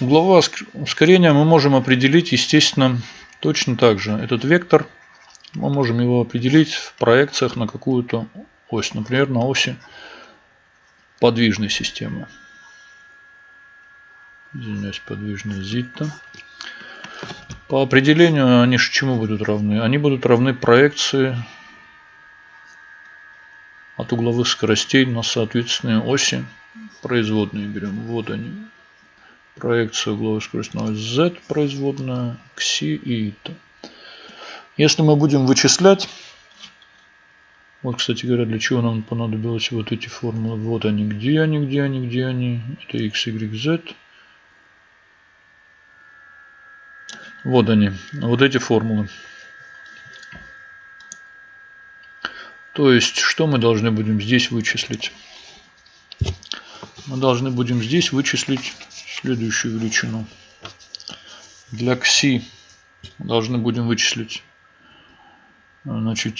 Угловое ускорение мы можем определить, естественно, точно так же. Этот вектор, мы можем его определить в проекциях на какую-то ось. Например, на оси подвижной системы. Извиняюсь, подвижная зитта. По определению они чему будут равны? Они будут равны проекции от угловых скоростей на соответственные оси производные берем. Вот они. Проекция угловой скорости Z, производная, кси и ИТА. Если мы будем вычислять, вот, кстати говоря, для чего нам понадобилось вот эти формулы. Вот они, где они, где они, где они. Это x, y, z. Вот они, вот эти формулы. То есть, что мы должны будем здесь вычислить? Мы должны будем здесь вычислить следующую величину. Для кси должны будем вычислить значит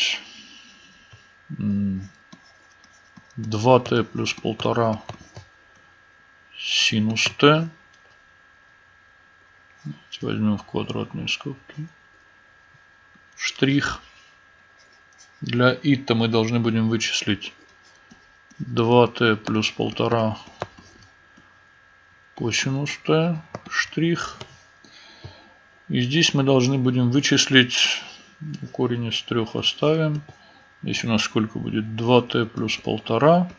2t плюс полтора синус t. Возьмем в квадратные скобки. Штрих. Для ита мы должны будем вычислить 2t плюс полтора косинус t штрих. И здесь мы должны будем вычислить корень из трех оставим. Здесь у нас сколько будет? 2t плюс полтора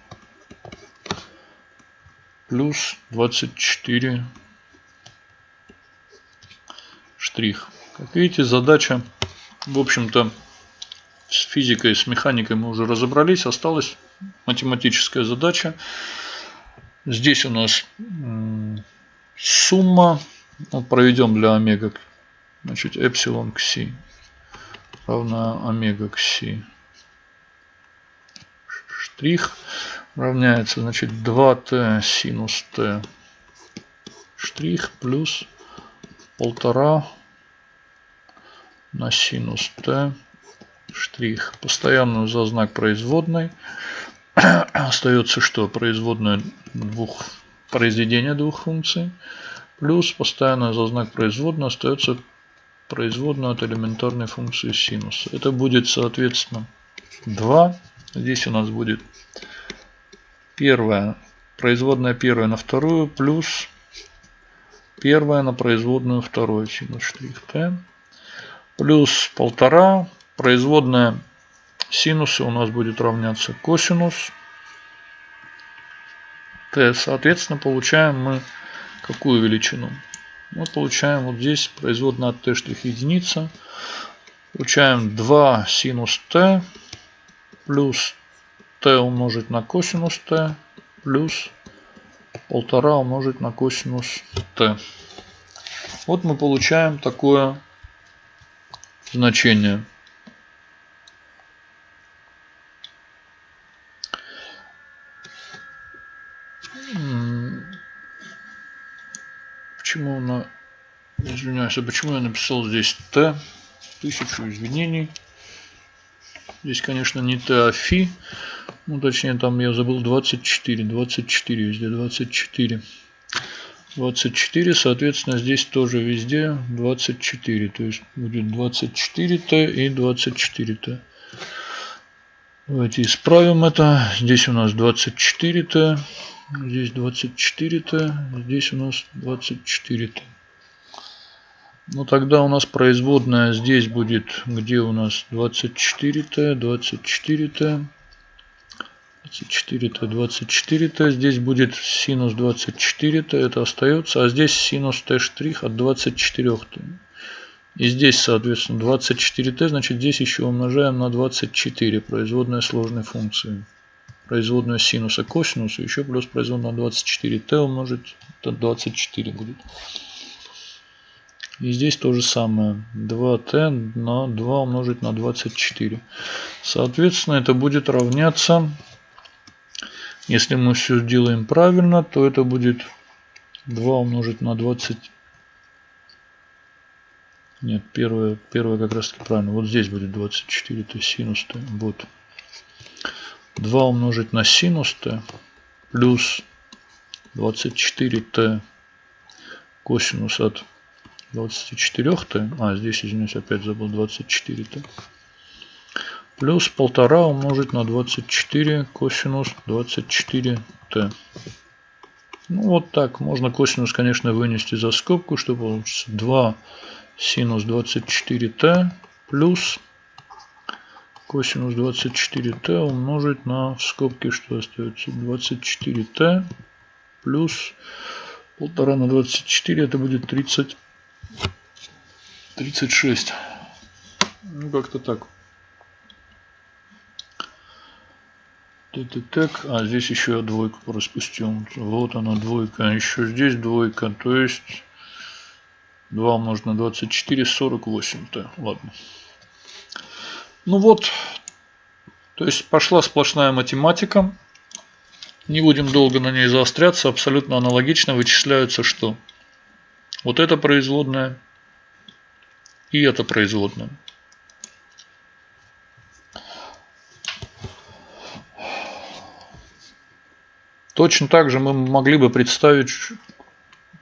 плюс 24 штрих. Как видите, задача, в общем-то, с физикой, с механикой мы уже разобрались. Осталась математическая задача. Здесь у нас сумма. Проведем для омега. Значит, эпсилон к си равна омега к. Штрих равняется, значит, 2t синус t штрих плюс полтора на синус t штрих. Постоянную за знак производной. Остается что? Производная двух произведения двух функций. Плюс постоянная за знак производной остается производная от элементарной функции синуса. Это будет соответственно 2. Здесь у нас будет первая, производная первая на вторую плюс первая на производную вторую синус штрих t плюс полтора производная синуса у нас будет равняться косинус t. Соответственно, получаем мы какую величину? Мы получаем вот здесь производная от t единица. Получаем 2 синус t плюс t умножить на косинус t плюс полтора умножить на косинус t. Вот мы получаем такое значение. Почему на... Извиняюсь, а почему я написал здесь Т? Тысячу извинений. Здесь, конечно, не Т, а Фи. Ну, точнее, там я забыл 24. 24 везде, 24. 24, соответственно, здесь тоже везде 24. То есть будет 24Т и 24Т. Давайте исправим это. Здесь у нас 24Т. Здесь 24Т, здесь у нас 24Т. Ну тогда у нас производная здесь будет, где у нас 24Т, 24Т, 24Т, 24Т. Здесь будет синус 24Т, это остается. А здесь синус Т от 24Т. И здесь, соответственно, 24Т, значит здесь еще умножаем на 24, производная сложной функции производную синуса косинуса, еще плюс производную на 24t умножить, это 24 будет. И здесь то же самое. 2t на 2 умножить на 24. Соответственно, это будет равняться, если мы все сделаем правильно, то это будет 2 умножить на 20. Нет, первое, первое как раз таки правильно. Вот здесь будет 24, то есть синус. -то. Вот. 2 умножить на синус t плюс 24t косинус от 24t, а здесь, извиняюсь, опять забыл 24t, плюс полтора умножить на 24 косинус 24t. Ну вот так, можно косинус, конечно, вынести за скобку, чтобы получится. 2 синус 24t плюс косинус 24t умножить на в скобке, что остается 24t плюс полтора на 24, это будет 30, 36. Ну, как-то так. Так, а здесь еще двойку распустил. Вот она двойка, а еще здесь двойка, то есть 2 умножить на 24, 48-то. Ладно. Ну вот, то есть пошла сплошная математика. Не будем долго на ней заостряться. Абсолютно аналогично вычисляются что? Вот это производная и это производная. Точно так же мы могли бы представить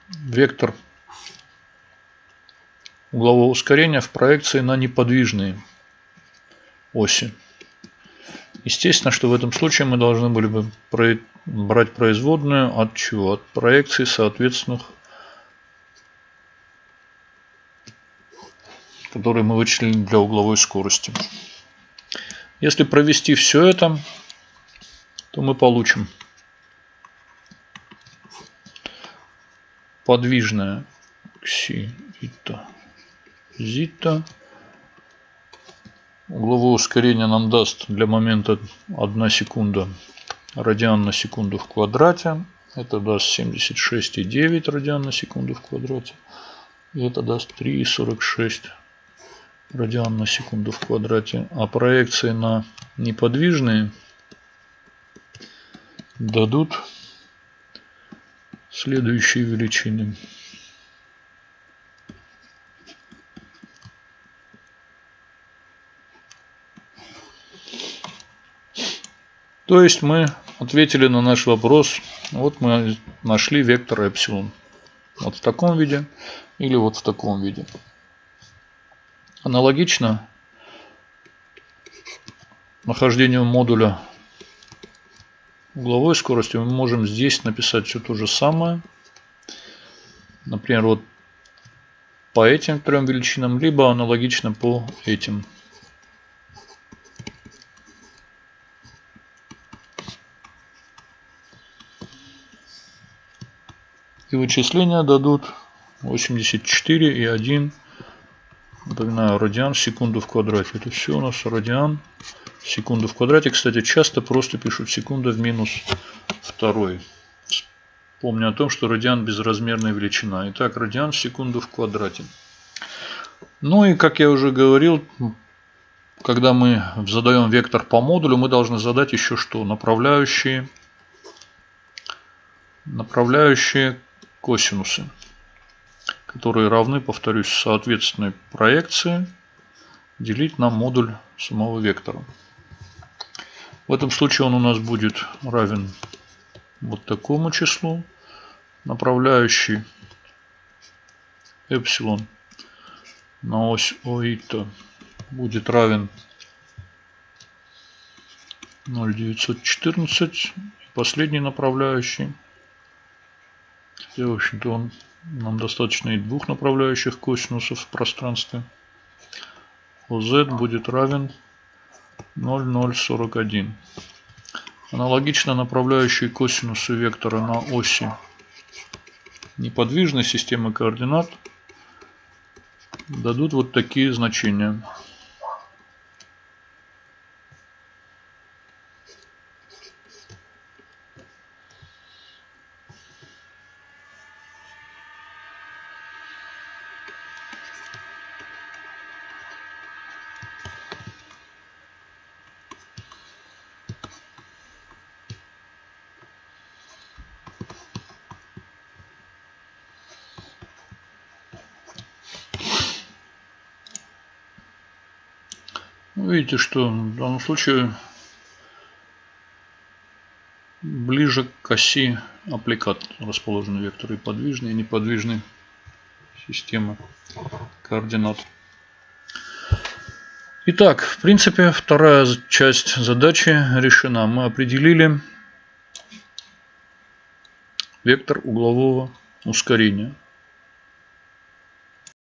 вектор углового ускорения в проекции на неподвижные оси. Естественно, что в этом случае мы должны были бы брать производную от чего? От проекции соответственных, которые мы вычислили для угловой скорости. Если провести все это, то мы получим подвижная кси ита зита. Угловое ускорение нам даст для момента 1 секунда радиан на секунду в квадрате. Это даст 76,9 радиан на секунду в квадрате. И это даст 3,46 радиан на секунду в квадрате. А проекции на неподвижные дадут следующие величины. То есть мы ответили на наш вопрос. Вот мы нашли вектор эпсилон. Вот в таком виде или вот в таком виде. Аналогично нахождению модуля угловой скорости мы можем здесь написать все то же самое. Например, вот по этим трем величинам, либо аналогично по этим. И вычисления дадут 84 и 1 Напоминаю, радиан в секунду в квадрате. Это все у нас радиан в секунду в квадрате. Кстати, часто просто пишут секунда в минус второй. Помню о том, что радиан безразмерная величина. Итак, радиан в секунду в квадрате. Ну и, как я уже говорил, когда мы задаем вектор по модулю, мы должны задать еще что? Направляющие, направляющие косинусы которые равны, повторюсь, соответственной проекции делить на модуль самого вектора. В этом случае он у нас будет равен вот такому числу. Направляющий эпсилон на ось оита будет равен 0,914. Последний направляющий. Хотя, в общем-то, он нам достаточно и двух направляющих косинусов в пространстве. OZ будет равен 0,041. Аналогично направляющие косинусы вектора на оси неподвижной системы координат дадут вот такие значения. Видите, что в данном случае ближе к оси аппликат расположены векторы подвижный и неподвижный. системы координат. Итак, в принципе, вторая часть задачи решена. Мы определили вектор углового ускорения.